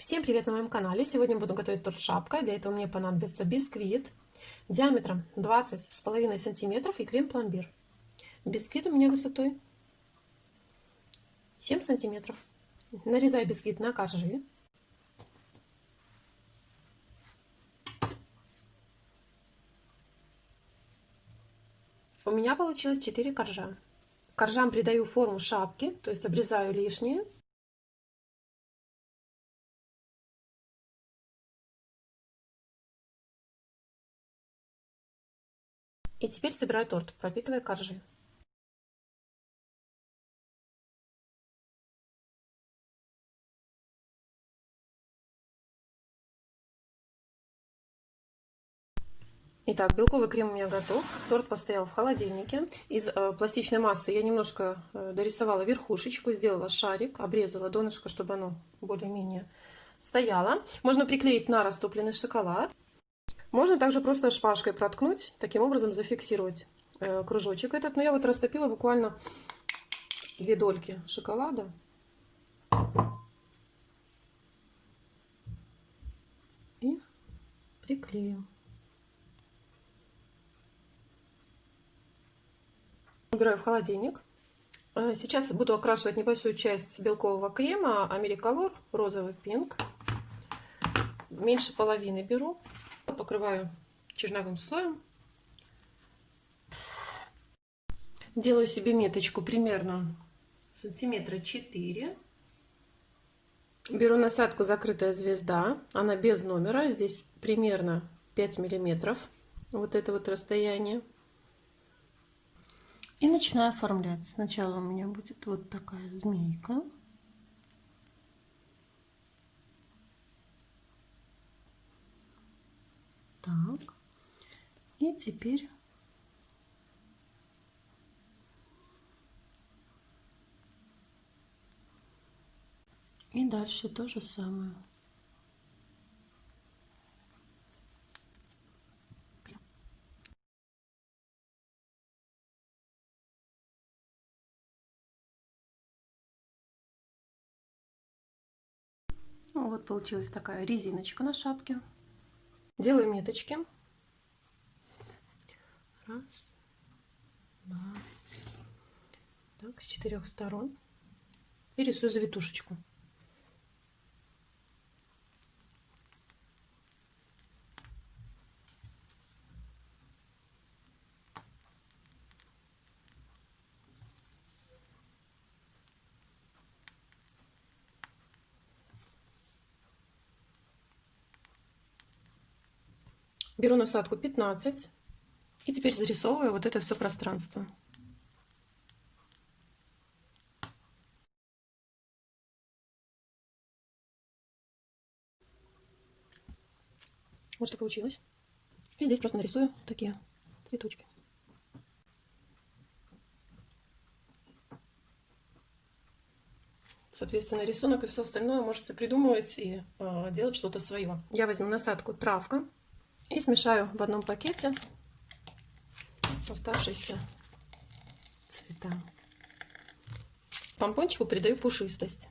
Всем привет на моем канале! Сегодня буду готовить торт шапка. Для этого мне понадобится бисквит диаметром 20 с половиной сантиметров и крем-пломбир. Бисквит у меня высотой 7 сантиметров. Нарезаю бисквит на коржи. У меня получилось 4 коржа. Коржам придаю форму шапки, то есть обрезаю лишнее И теперь собираю торт, пропитывая коржи. Итак, белковый крем у меня готов. Торт постоял в холодильнике. Из э, пластичной массы я немножко э, дорисовала верхушечку, сделала шарик, обрезала донышко, чтобы оно более-менее стояло. Можно приклеить на растопленный шоколад. Можно также просто шпажкой проткнуть, таким образом зафиксировать э, кружочек этот. Но я вот растопила буквально две дольки шоколада. И приклею. Убираю в холодильник. Э, сейчас буду окрашивать небольшую часть белкового крема Америколор розовый пинк. Меньше половины беру покрываю черновым слоем. Делаю себе меточку примерно сантиметра 4. Беру насадку закрытая звезда. Она без номера. Здесь примерно 5 миллиметров. Вот это вот расстояние. И начинаю оформлять. Сначала у меня будет вот такая змейка. Так. И теперь И дальше то же самое. Вот получилась такая резиночка на шапке. Делаю меточки. Раз, два. Так, с четырех сторон. И рисую завитушечку. Беру насадку 15 и теперь зарисовываю вот это все пространство. Вот что получилось. И здесь просто нарисую такие цветочки. Соответственно, рисунок и все остальное можете придумывать и э, делать что-то свое. Я возьму насадку травка и смешаю в одном пакете оставшиеся цвета. Помпончику придаю пушистость.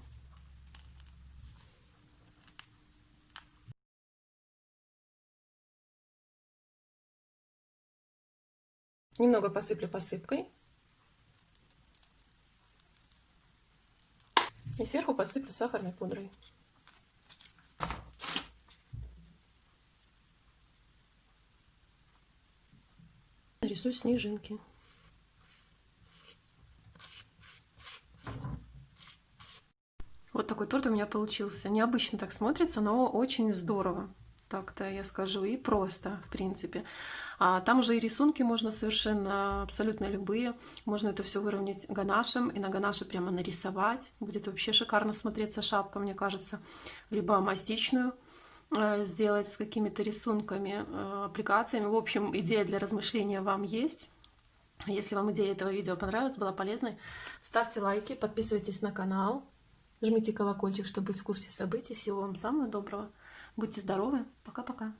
Немного посыплю посыпкой. И сверху посыплю сахарной пудрой. Нарисую снежинки. Вот такой торт у меня получился. Необычно так смотрится, но очень здорово. Так-то я скажу. И просто, в принципе. А там уже и рисунки можно совершенно абсолютно любые. Можно это все выровнять ганашем и на ганаше прямо нарисовать. Будет вообще шикарно смотреться шапка, мне кажется. Либо мастичную сделать с какими-то рисунками, э, аппликациями. В общем, идея для размышления вам есть. Если вам идея этого видео понравилась, была полезной, ставьте лайки, подписывайтесь на канал, жмите колокольчик, чтобы быть в курсе событий. Всего вам самого доброго. Будьте здоровы. Пока-пока.